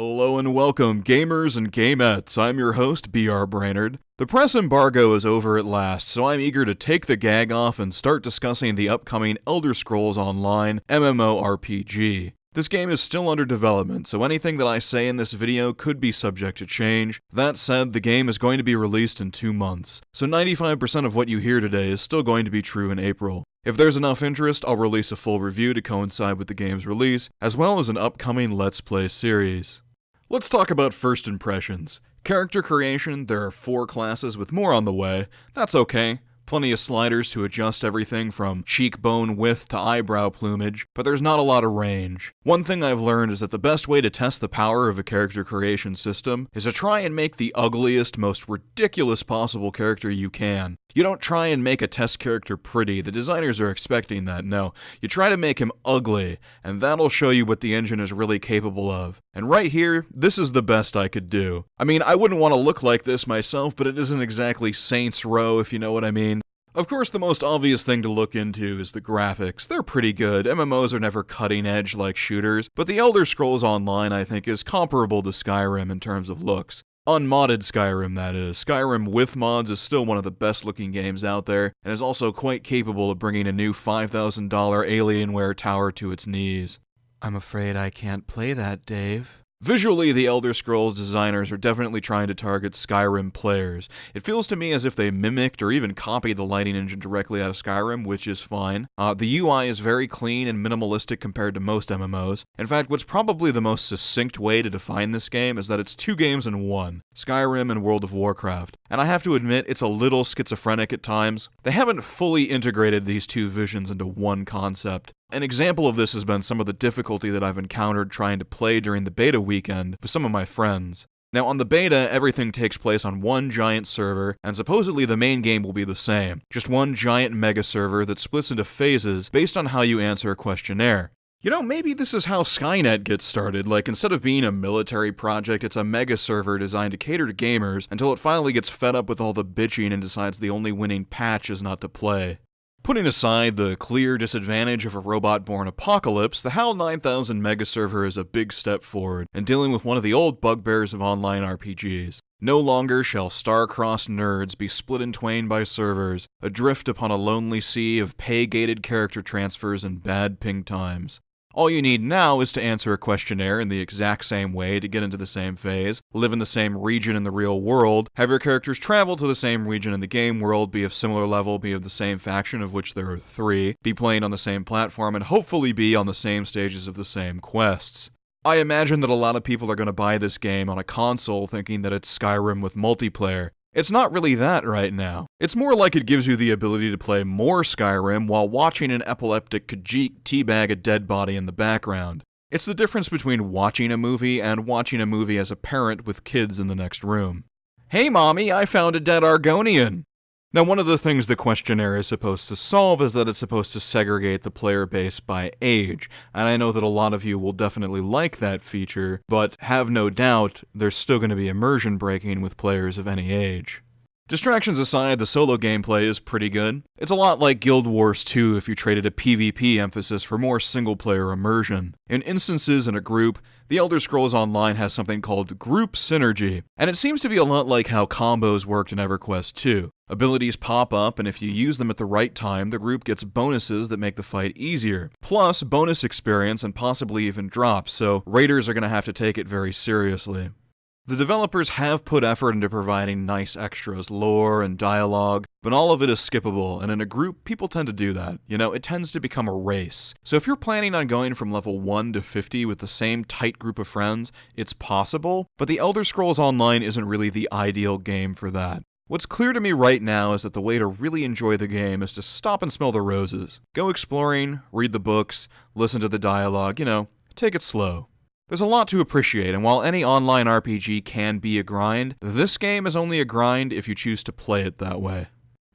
Hello and welcome, gamers and gamettes. I'm your host, BR Brainerd. The press embargo is over at last, so I'm eager to take the gag off and start discussing the upcoming Elder Scrolls Online MMORPG. This game is still under development, so anything that I say in this video could be subject to change. That said, the game is going to be released in two months, so 95% of what you hear today is still going to be true in April. If there's enough interest, I'll release a full review to coincide with the game's release, as well as an upcoming Let's Play series. Let's talk about first impressions. Character creation, there are four classes with more on the way. That's okay. Plenty of sliders to adjust everything from cheekbone width to eyebrow plumage, but there's not a lot of range. One thing I've learned is that the best way to test the power of a character creation system is to try and make the ugliest, most ridiculous possible character you can. You don't try and make a test character pretty, the designers are expecting that, no. You try to make him ugly, and that'll show you what the engine is really capable of. And right here, this is the best I could do. I mean, I wouldn't want to look like this myself, but it isn't exactly Saints Row, if you know what I mean. Of course, the most obvious thing to look into is the graphics. They're pretty good. MMOs are never cutting edge like shooters, but the Elder Scrolls Online, I think, is comparable to Skyrim in terms of looks. Unmodded Skyrim, that is. Skyrim with mods is still one of the best looking games out there, and is also quite capable of bringing a new $5,000 Alienware tower to its knees. I'm afraid I can't play that, Dave. Visually, the Elder Scrolls designers are definitely trying to target Skyrim players. It feels to me as if they mimicked or even copied the lighting engine directly out of Skyrim, which is fine. Uh, the UI is very clean and minimalistic compared to most MMOs. In fact, what's probably the most succinct way to define this game is that it's two games in one Skyrim and World of Warcraft. And I have to admit, it's a little schizophrenic at times. They haven't fully integrated these two visions into one concept. An example of this has been some of the difficulty that I've encountered trying to play during the beta weekend with some of my friends. Now, on the beta, everything takes place on one giant server, and supposedly the main game will be the same. Just one giant mega server that splits into phases based on how you answer a questionnaire. You know, maybe this is how Skynet gets started. Like, instead of being a military project, it's a mega server designed to cater to gamers until it finally gets fed up with all the bitching and decides the only winning patch is not to play. Putting aside the clear disadvantage of a robot born apocalypse, the HAL 9000 mega server is a big step forward in dealing with one of the old bugbears of online RPGs. No longer shall star-crossed nerds be split in twain by servers, adrift upon a lonely sea of pay-gated character transfers and bad ping times. All you need now is to answer a questionnaire in the exact same way to get into the same phase, live in the same region in the real world, have your characters travel to the same region in the game world, be of similar level, be of the same faction, of which there are three, be playing on the same platform, and hopefully be on the same stages of the same quests. I imagine that a lot of people are going to buy this game on a console thinking that it's Skyrim with multiplayer, it's not really that right now. It's more like it gives you the ability to play more Skyrim while watching an epileptic Khajiit teabag a dead body in the background. It's the difference between watching a movie and watching a movie as a parent with kids in the next room. Hey mommy, I found a dead Argonian! Now, one of the things the questionnaire is supposed to solve is that it's supposed to segregate the player base by age, and I know that a lot of you will definitely like that feature, but have no doubt there's still going to be immersion breaking with players of any age. Distractions aside, the solo gameplay is pretty good. It's a lot like Guild Wars 2 if you traded a PvP emphasis for more single player immersion. In instances in a group, the Elder Scrolls Online has something called Group Synergy, and it seems to be a lot like how combos worked in EverQuest 2. Abilities pop up, and if you use them at the right time, the group gets bonuses that make the fight easier. Plus, bonus experience and possibly even drops, so raiders are going to have to take it very seriously. The developers have put effort into providing nice extras, lore and dialogue, but all of it is skippable, and in a group, people tend to do that. You know, it tends to become a race. So if you're planning on going from level 1 to 50 with the same tight group of friends, it's possible, but the Elder Scrolls Online isn't really the ideal game for that. What's clear to me right now is that the way to really enjoy the game is to stop and smell the roses. Go exploring, read the books, listen to the dialogue, you know, take it slow. There's a lot to appreciate, and while any online RPG can be a grind, this game is only a grind if you choose to play it that way.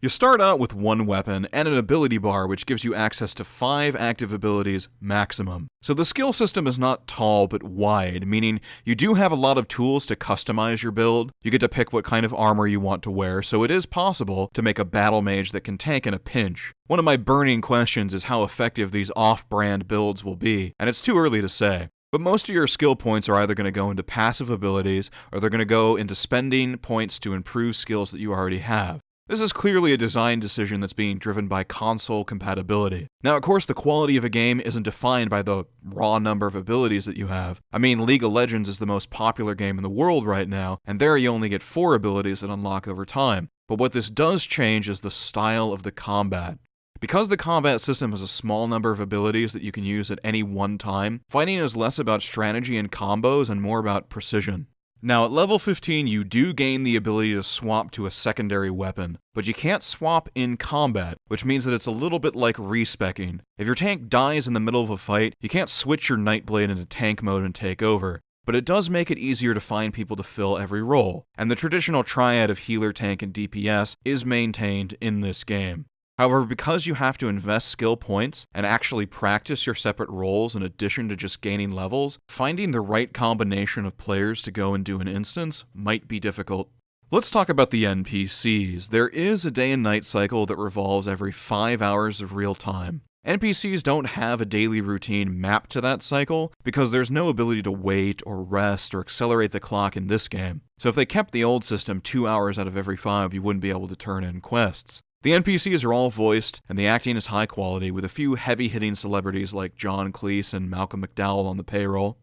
You start out with one weapon and an ability bar which gives you access to 5 active abilities maximum. So the skill system is not tall but wide, meaning you do have a lot of tools to customize your build. You get to pick what kind of armor you want to wear, so it is possible to make a battle mage that can tank in a pinch. One of my burning questions is how effective these off-brand builds will be, and it's too early to say. But most of your skill points are either going to go into passive abilities or they're going to go into spending points to improve skills that you already have. This is clearly a design decision that's being driven by console compatibility. Now, of course, the quality of a game isn't defined by the raw number of abilities that you have. I mean, League of Legends is the most popular game in the world right now, and there you only get four abilities that unlock over time. But what this does change is the style of the combat. Because the combat system has a small number of abilities that you can use at any one time, fighting is less about strategy and combos and more about precision. Now, at level 15, you do gain the ability to swap to a secondary weapon, but you can't swap in combat, which means that it's a little bit like respecking. If your tank dies in the middle of a fight, you can't switch your Nightblade into tank mode and take over, but it does make it easier to find people to fill every role, and the traditional triad of healer, tank, and DPS is maintained in this game. However, because you have to invest skill points and actually practice your separate roles in addition to just gaining levels, finding the right combination of players to go and do an instance might be difficult. Let's talk about the NPCs. There is a day and night cycle that revolves every 5 hours of real time. NPCs don't have a daily routine mapped to that cycle because there's no ability to wait or rest or accelerate the clock in this game. So if they kept the old system 2 hours out of every 5, you wouldn't be able to turn in quests. The NPCs are all voiced, and the acting is high quality, with a few heavy hitting celebrities like John Cleese and Malcolm McDowell on the payroll.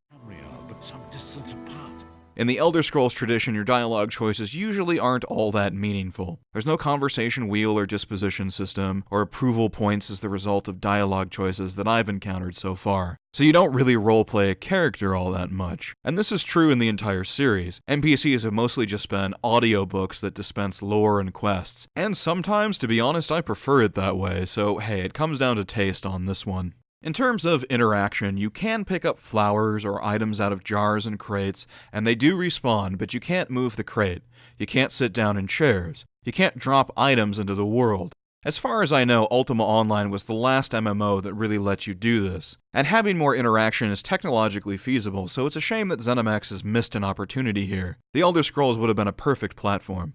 In the Elder Scrolls tradition, your dialogue choices usually aren't all that meaningful. There's no conversation wheel or disposition system, or approval points as the result of dialogue choices that I've encountered so far. So you don't really roleplay a character all that much. And this is true in the entire series. NPCs have mostly just been audiobooks that dispense lore and quests. And sometimes, to be honest, I prefer it that way, so hey, it comes down to taste on this one. In terms of interaction, you can pick up flowers or items out of jars and crates, and they do respawn, but you can't move the crate. You can't sit down in chairs. You can't drop items into the world. As far as I know, Ultima Online was the last MMO that really let you do this. And having more interaction is technologically feasible, so it's a shame that ZeniMax has missed an opportunity here. The Elder Scrolls would have been a perfect platform.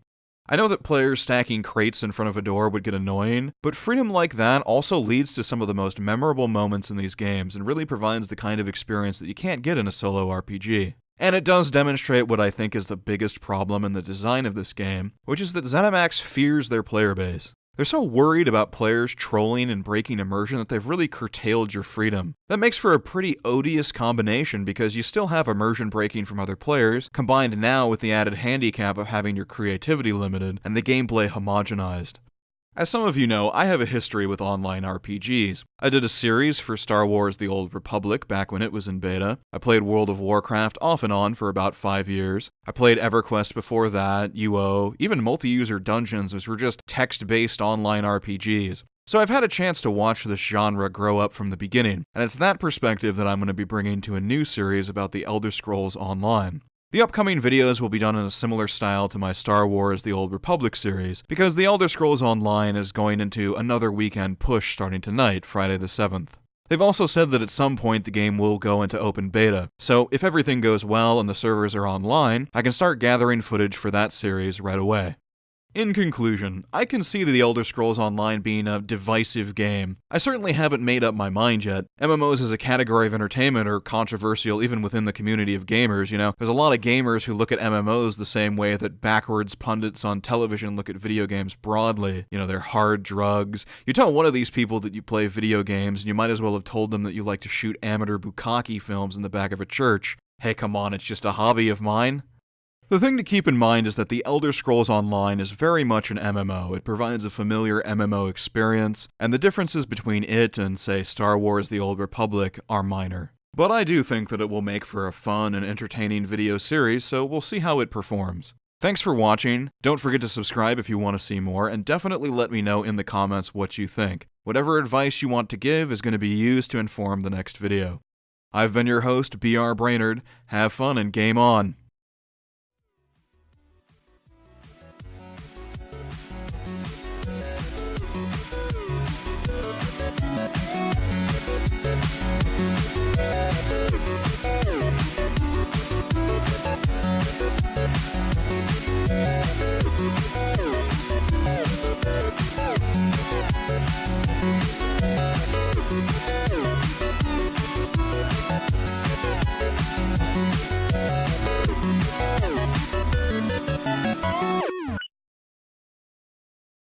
I know that players stacking crates in front of a door would get annoying, but freedom like that also leads to some of the most memorable moments in these games and really provides the kind of experience that you can't get in a solo RPG. And it does demonstrate what I think is the biggest problem in the design of this game, which is that ZeniMax fears their player base. They're so worried about players trolling and breaking immersion that they've really curtailed your freedom. That makes for a pretty odious combination because you still have immersion breaking from other players, combined now with the added handicap of having your creativity limited and the gameplay homogenized. As some of you know, I have a history with online RPGs. I did a series for Star Wars The Old Republic back when it was in beta. I played World of Warcraft off and on for about five years. I played EverQuest before that, UO, even multi user dungeons, which were just text based online RPGs. So I've had a chance to watch this genre grow up from the beginning, and it's that perspective that I'm going to be bringing to a new series about the Elder Scrolls Online. The upcoming videos will be done in a similar style to my Star Wars The Old Republic series, because The Elder Scrolls Online is going into another weekend push starting tonight, Friday the 7th. They've also said that at some point the game will go into open beta, so if everything goes well and the servers are online, I can start gathering footage for that series right away. In conclusion, I can see The Elder Scrolls Online being a divisive game. I certainly haven't made up my mind yet. MMOs as a category of entertainment are controversial even within the community of gamers, you know? There's a lot of gamers who look at MMOs the same way that backwards pundits on television look at video games broadly. You know, they're hard drugs. You tell one of these people that you play video games, and you might as well have told them that you like to shoot amateur bukkake films in the back of a church. Hey, come on, it's just a hobby of mine. The thing to keep in mind is that The Elder Scrolls Online is very much an MMO. It provides a familiar MMO experience, and the differences between it and, say, Star Wars The Old Republic are minor. But I do think that it will make for a fun and entertaining video series, so we'll see how it performs. Thanks for watching, don't forget to subscribe if you want to see more, and definitely let me know in the comments what you think. Whatever advice you want to give is going to be used to inform the next video. I've been your host, BR Brainerd. Have fun and game on!